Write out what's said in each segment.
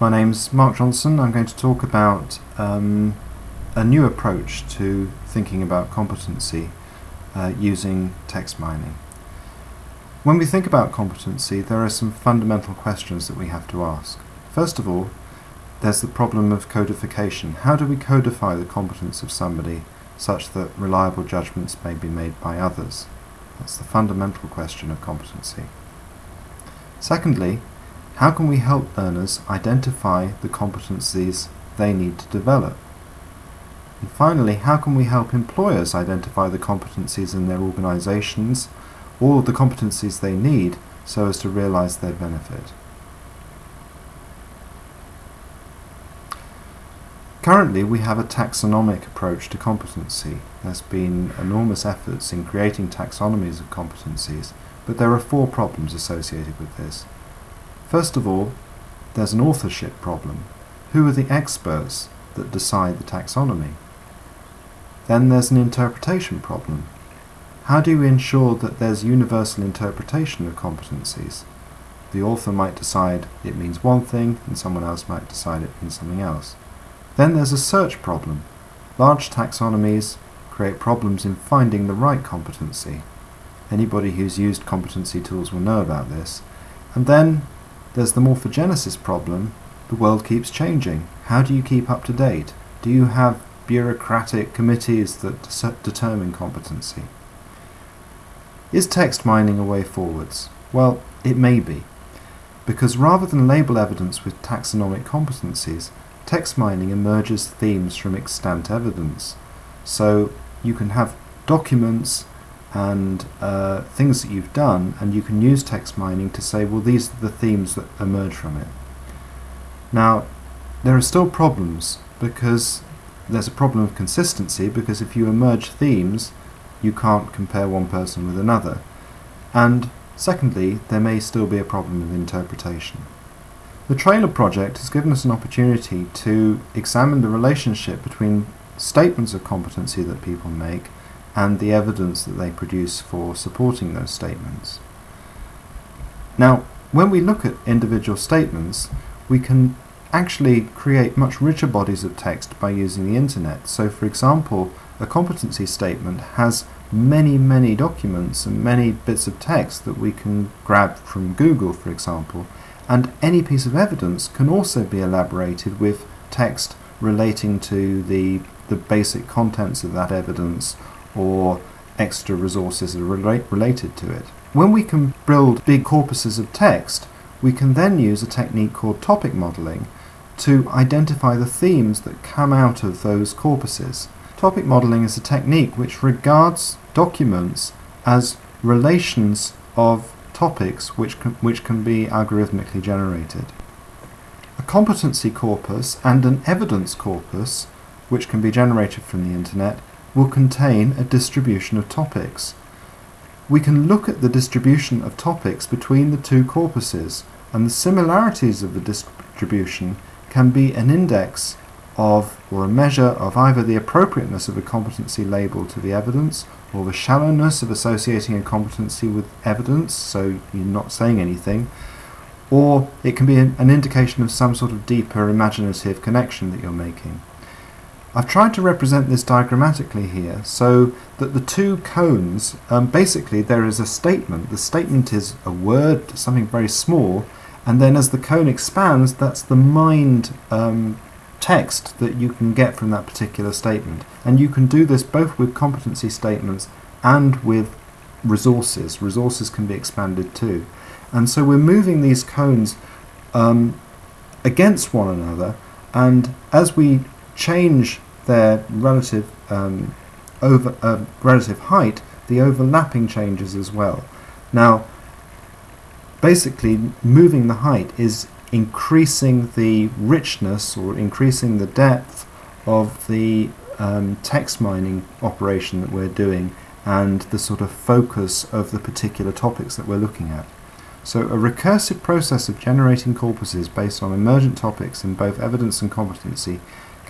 My name's Mark Johnson. I'm going to talk about um, a new approach to thinking about competency uh, using text mining. When we think about competency, there are some fundamental questions that we have to ask. First of all, there's the problem of codification. How do we codify the competence of somebody such that reliable judgments may be made by others? That's the fundamental question of competency. Secondly, how can we help learners identify the competencies they need to develop? And finally, how can we help employers identify the competencies in their organisations or the competencies they need so as to realise their benefit? Currently, we have a taxonomic approach to competency. There's been enormous efforts in creating taxonomies of competencies, but there are four problems associated with this. First of all, there's an authorship problem. Who are the experts that decide the taxonomy? Then there's an interpretation problem. How do you ensure that there's universal interpretation of competencies? The author might decide it means one thing, and someone else might decide it means something else. Then there's a search problem. Large taxonomies create problems in finding the right competency. Anybody who's used competency tools will know about this. And then there's the morphogenesis problem. The world keeps changing. How do you keep up to date? Do you have bureaucratic committees that determine competency? Is text mining a way forwards? Well, it may be. Because rather than label evidence with taxonomic competencies, text mining emerges themes from extant evidence. So you can have documents and uh, things that you've done, and you can use text mining to say, well, these are the themes that emerge from it. Now, there are still problems because there's a problem of consistency because if you emerge themes, you can't compare one person with another. And secondly, there may still be a problem of interpretation. The trailer project has given us an opportunity to examine the relationship between statements of competency that people make and the evidence that they produce for supporting those statements. Now, when we look at individual statements, we can actually create much richer bodies of text by using the internet. So, for example, a competency statement has many, many documents and many bits of text that we can grab from Google, for example, and any piece of evidence can also be elaborated with text relating to the, the basic contents of that evidence or extra resources that are relate, related to it. When we can build big corpuses of text, we can then use a technique called topic modeling to identify the themes that come out of those corpuses. Topic modeling is a technique which regards documents as relations of topics which can, which can be algorithmically generated. A competency corpus and an evidence corpus, which can be generated from the internet, will contain a distribution of topics. We can look at the distribution of topics between the two corpuses, and the similarities of the distribution can be an index of or a measure of either the appropriateness of a competency label to the evidence or the shallowness of associating a competency with evidence, so you're not saying anything, or it can be an, an indication of some sort of deeper imaginative connection that you're making. I've tried to represent this diagrammatically here so that the two cones, um, basically there is a statement. The statement is a word, something very small, and then as the cone expands, that's the mined um, text that you can get from that particular statement. And you can do this both with competency statements and with resources. Resources can be expanded too. And so we're moving these cones um, against one another, and as we change their relative um, over uh, relative height, the overlapping changes as well. Now, basically, moving the height is increasing the richness or increasing the depth of the um, text mining operation that we're doing and the sort of focus of the particular topics that we're looking at. So a recursive process of generating corpuses based on emergent topics in both evidence and competency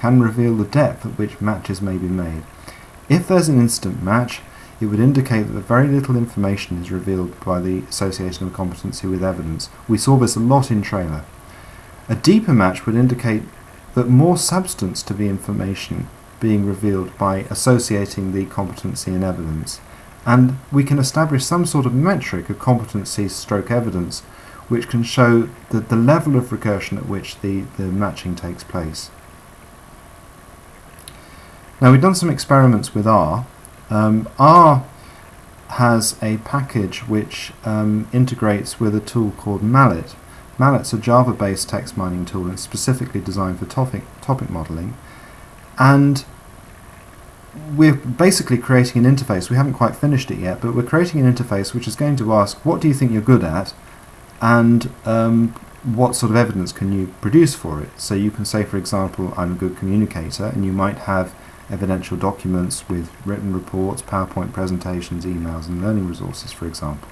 can reveal the depth at which matches may be made. If there's an instant match, it would indicate that very little information is revealed by the association of competency with evidence. We saw this a lot in trailer. A deeper match would indicate that more substance to the information being revealed by associating the competency and evidence. And we can establish some sort of metric of competency stroke evidence which can show the, the level of recursion at which the, the matching takes place. Now we've done some experiments with R. Um, R has a package which um, integrates with a tool called Mallet. Mallet's a Java-based text mining tool and specifically designed for topic, topic modeling. And we're basically creating an interface. We haven't quite finished it yet, but we're creating an interface which is going to ask, what do you think you're good at? And um, what sort of evidence can you produce for it? So you can say, for example, I'm a good communicator, and you might have evidential documents with written reports, PowerPoint presentations, emails, and learning resources, for example.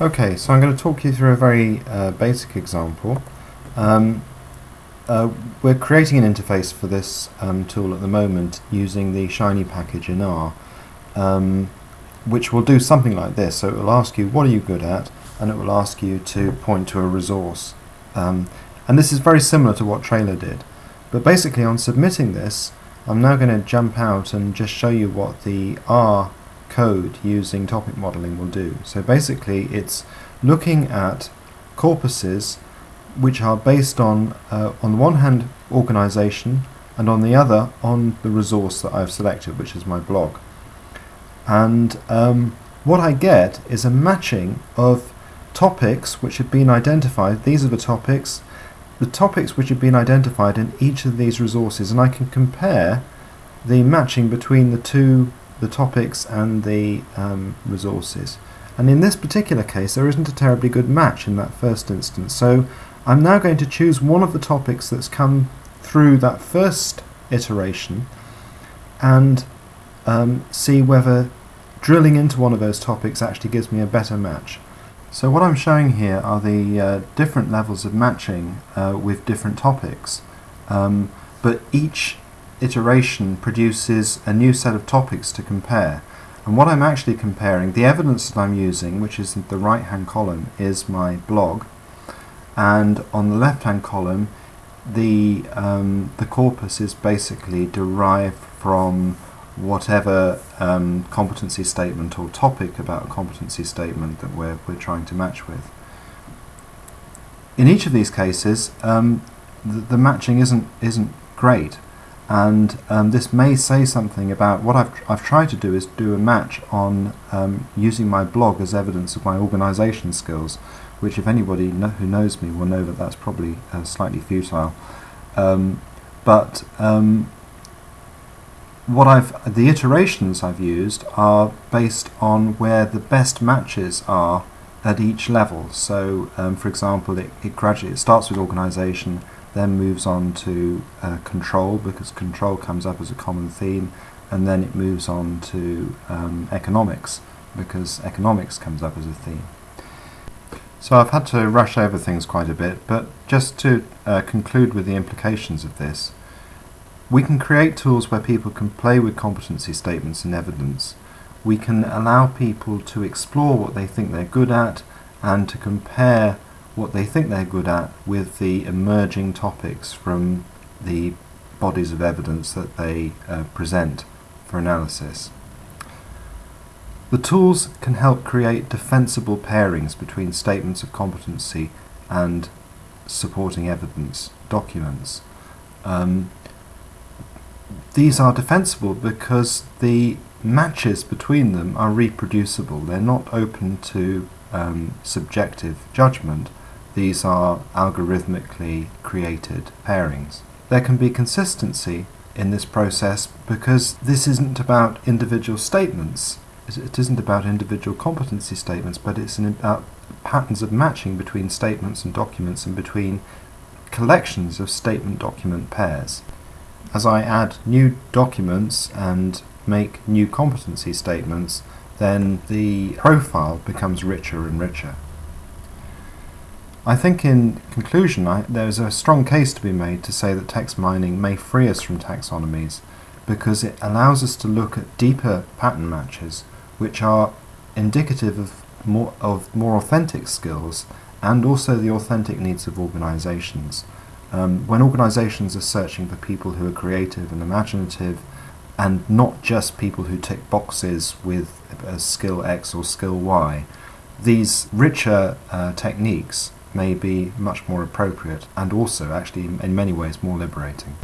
Okay, so I'm going to talk you through a very uh, basic example. Um, uh, we're creating an interface for this um, tool at the moment using the Shiny package in R, um, which will do something like this. So it will ask you, what are you good at? And it will ask you to point to a resource. Um, and this is very similar to what Trailer did. But basically on submitting this, I'm now going to jump out and just show you what the R code using topic modeling will do. So basically it's looking at corpuses which are based on, uh, on the one hand, organization, and on the other, on the resource that I've selected, which is my blog. And um, what I get is a matching of topics which have been identified. These are the topics, the topics which have been identified in each of these resources, and I can compare the matching between the two the topics and the um, resources. And in this particular case, there isn't a terribly good match in that first instance. So I'm now going to choose one of the topics that's come through that first iteration and um, see whether drilling into one of those topics actually gives me a better match. So what I'm showing here are the uh, different levels of matching uh, with different topics. Um, but each iteration produces a new set of topics to compare. And what I'm actually comparing, the evidence that I'm using, which is the right hand column, is my blog. And on the left hand column, the, um, the corpus is basically derived from whatever um, competency statement or topic about a competency statement that we're, we're trying to match with. In each of these cases, um, the, the matching isn't, isn't great and um, this may say something about what I've, I've tried to do is do a match on um, using my blog as evidence of my organisation skills which if anybody who knows me will know that that's probably uh, slightly futile um, but um, what I've the iterations I've used are based on where the best matches are at each level so um, for example it, it gradually it starts with organisation then moves on to uh, control because control comes up as a common theme and then it moves on to um, economics because economics comes up as a theme. So I've had to rush over things quite a bit but just to uh, conclude with the implications of this we can create tools where people can play with competency statements and evidence. We can allow people to explore what they think they're good at and to compare what they think they're good at with the emerging topics from the bodies of evidence that they uh, present for analysis. The tools can help create defensible pairings between statements of competency and supporting evidence documents. Um, these are defensible because the matches between them are reproducible. They're not open to um, subjective judgment these are algorithmically created pairings. There can be consistency in this process because this isn't about individual statements. It isn't about individual competency statements, but it's about patterns of matching between statements and documents and between collections of statement-document pairs. As I add new documents and make new competency statements, then the profile becomes richer and richer. I think in conclusion I, there's a strong case to be made to say that text mining may free us from taxonomies because it allows us to look at deeper pattern matches which are indicative of more, of more authentic skills and also the authentic needs of organisations. Um, when organisations are searching for people who are creative and imaginative, and not just people who tick boxes with a skill X or skill Y, these richer uh, techniques may be much more appropriate and also actually in many ways more liberating.